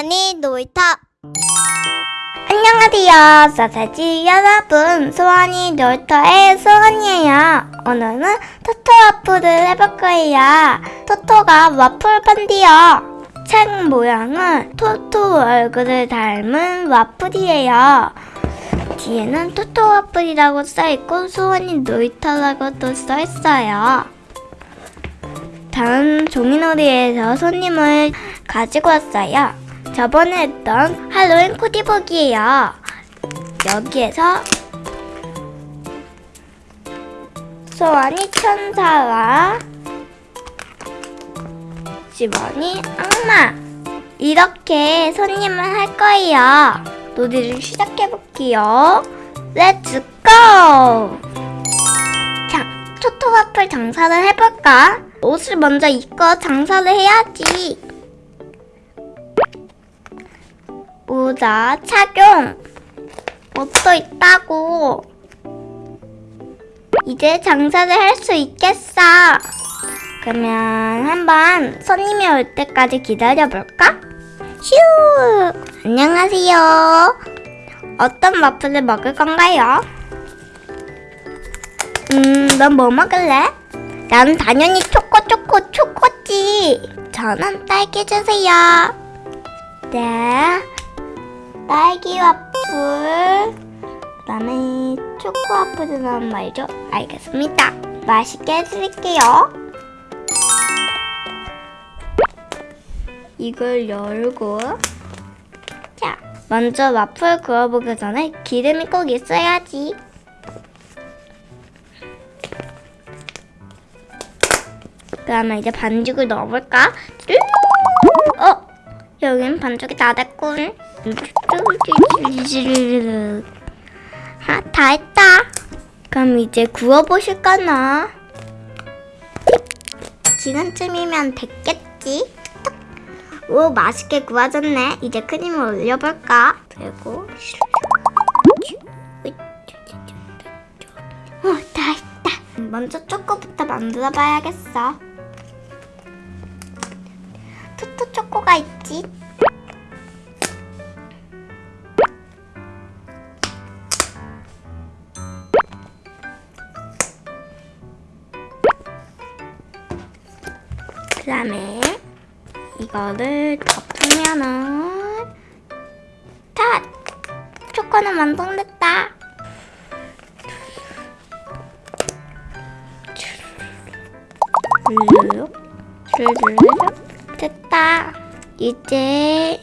소원이 놀이터 안녕하세요, 사사지 여러분. 소원이 놀터의 소원이에요. 오늘은 토토 와플을 해볼 거예요. 토토가 와플 판디요. 책 모양은 토토 얼굴을 닮은 와플이에요. 뒤에는 토토 와플이라고 써있고 소원이 놀이터라고도 써있어요. 다음 종이놀이에서 손님을 가지고 왔어요. 저번에 했던 할로윈 코디북이에요. 여기에서 소원이 천사와 지원이 악마 이렇게 손님을 할 거예요. 놀이를 시작해 볼게요. Let's go! 자, 토토와플 장사를 해볼까? 옷을 먼저 입고 장사를 해야지. 모자 착용. 옷도 있다고. 이제 장사를 할 수 있겠어. 그러면 한번 손님이 올 때까지 기다려볼까? 휴! 안녕하세요. 어떤 와플을 먹을 건가요? 음, 넌 뭐 먹을래? 난 당연히 초코 초코 초코지. 저는 딸기 주세요. 네. 딸기 와플. 그다음에 초코 와플을 넣은 말이죠. 알겠습니다. 맛있게 해드릴게요. 이걸 열고 자, 먼저 와플 구워보기 전에 기름이 꼭 있어야지. 그러면 이제 반죽을 넣어볼까? 어? 여긴 반죽이 다 됐군. 아, 다 했다. 그럼 이제 구워보실까나? 지금쯤이면 됐겠지? 딱. 오, 맛있게 구워졌네. 이제 크림을 올려볼까? 그리고 어, 다 했다. 먼저 초코부터 만들어 봐야겠어. 토토 초코가 있지? 그 다음에 이거를 덮으면은 다 초코는 완성됐다. 르륵 르륵 됐다. 이제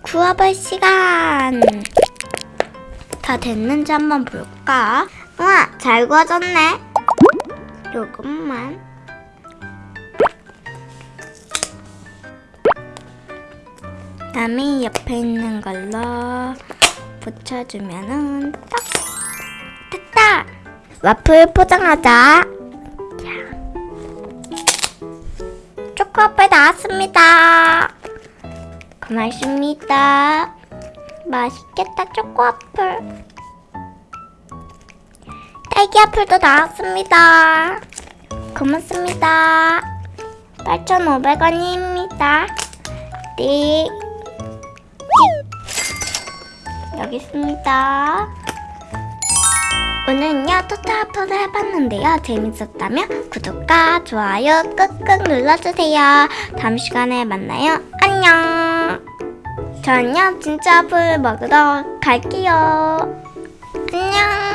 구워볼 시간. 다 됐는지 한번 볼까? 우와, 잘 구워졌네. 조금만. 그다음에 옆에 있는 걸로 붙여주면은 딱 됐다. 와플 포장하자. 자, 코와플 나왔습니다. 고맙습니다. 맛있겠다 초코와플. 딸기와플도 나왔습니다. 고맙습니다. 8,500원입니다. 네. 여기 있습니다. 오늘은요 토토와플을 해봤는데요. 재밌었다면 구독과 좋아요 꾹꾹 눌러주세요. 다음 시간에 만나요. 안녕! 저는요 진짜 와플 먹으러 갈게요. 안녕